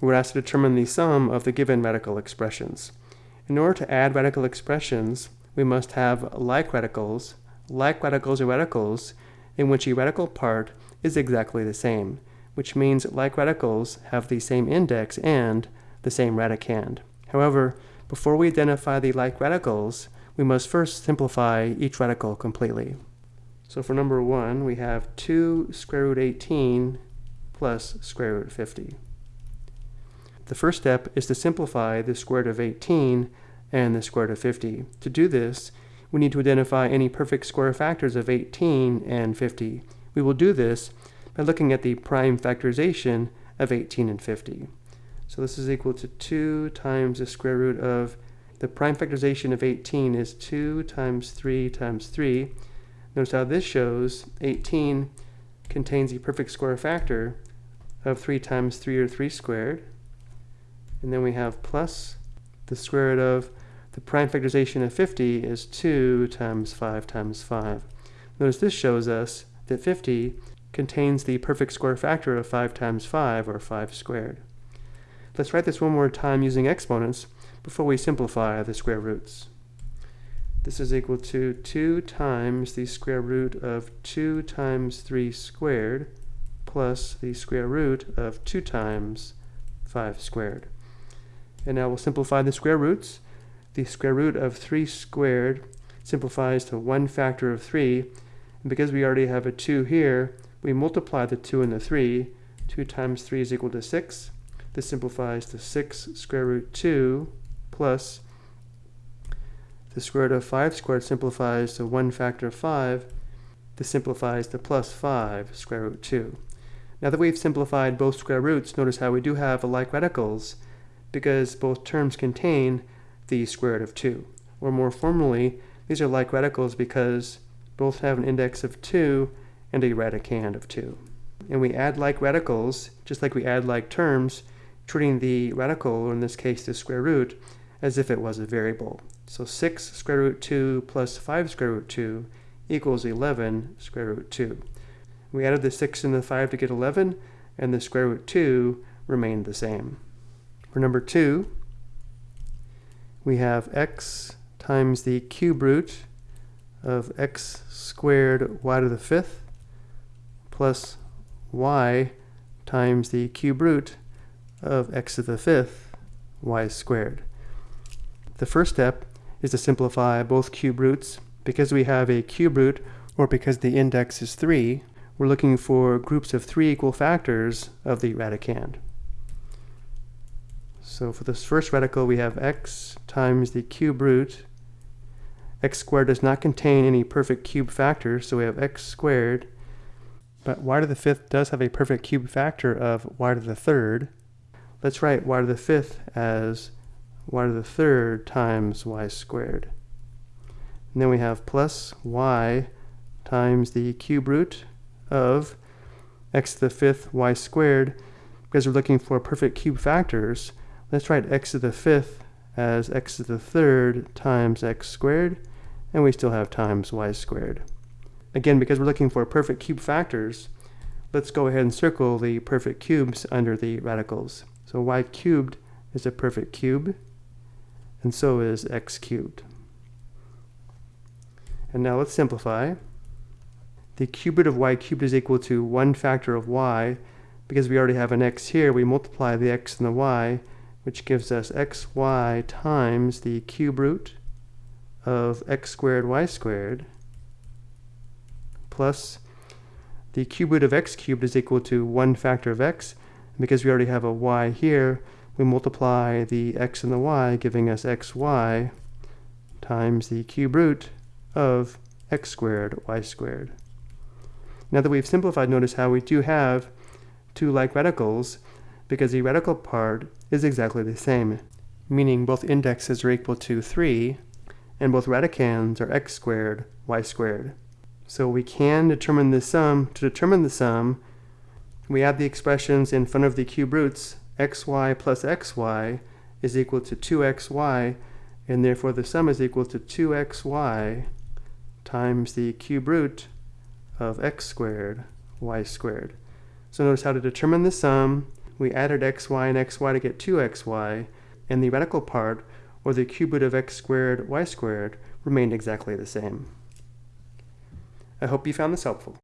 we're asked to determine the sum of the given radical expressions. In order to add radical expressions, we must have like radicals, like radicals are radicals, in which a radical part is exactly the same, which means like radicals have the same index and the same radicand. However, before we identify the like radicals, we must first simplify each radical completely. So for number 1, we have 2 square root 18 plus square root 50. The first step is to simplify the square root of 18 and the square root of 50. To do this, we need to identify any perfect square factors of 18 and 50. We will do this by looking at the prime factorization of 18 and 50. So this is equal to 2 times the square root of, the prime factorization of 18 is 2 times 3 times 3. Notice how this shows 18 contains the perfect square factor of 3 times 3 or 3 squared. And then we have plus the square root of the prime factorization of 50 is 2 times 5 times 5. Notice this shows us that 50 contains the perfect square factor of 5 times 5, or 5 squared. Let's write this one more time using exponents before we simplify the square roots. This is equal to 2 times the square root of 2 times 3 squared plus the square root of 2 times 5 squared. And now we'll simplify the square roots. The square root of 3 squared simplifies to 1 factor of 3. And because we already have a 2 here, we multiply the 2 and the 3. 2 times 3 is equal to 6. This simplifies to 6 square root 2 plus the square root of 5 squared simplifies to 1 factor of 5. This simplifies to plus 5 square root 2. Now that we've simplified both square roots, notice how we do have like radicals because both terms contain the square root of 2. Or more formally, these are like radicals because both have an index of 2 and a radicand of 2. And we add like radicals, just like we add like terms, treating the radical, or in this case the square root, as if it was a variable. So 6 square root 2 plus 5 square root 2 equals 11 square root 2. We added the 6 and the 5 to get 11, and the square root 2 remained the same. For number 2, we have x times the cube root of x squared y to the fifth plus y times the cube root of x to the fifth y squared. The first step is to simplify both cube roots. Because we have a cube root, or because the index is 3, we're looking for groups of 3 equal factors of the radicand. So for this first radical, we have x times the cube root. x squared does not contain any perfect cube factors, so we have x squared. But y to the fifth does have a perfect cube factor of y to the third. Let's write y to the fifth as y to the third times y squared. And then we have plus y times the cube root of x to the fifth y squared. Because we're looking for perfect cube factors, Let's write x to the fifth as x to the third times x squared, and we still have times y squared. Again, because we're looking for perfect cube factors, let's go ahead and circle the perfect cubes under the radicals. So y cubed is a perfect cube, and so is x cubed. And now let's simplify. The cube root of y cubed is equal to 1 factor of y. Because we already have an x here, we multiply the x and the y, which gives us xy times the cube root of x squared y squared plus the cube root of x cubed is equal to 1 factor of x. And because we already have a y here, we multiply the x and the y, giving us xy times the cube root of x squared y squared. Now that we've simplified, notice how we do have two like radicals, because the radical part is exactly the same, meaning both indexes are equal to 3, and both radicands are x squared, y squared. So we can determine the sum. To determine the sum, we add the expressions in front of the cube roots. xy plus xy is equal to 2xy, and therefore the sum is equal to 2xy times the cube root of x squared, y squared. So notice how to determine the sum we added xy and xy to get 2xy, and the radical part, or the cube root of x squared y squared, remained exactly the same. I hope you found this helpful.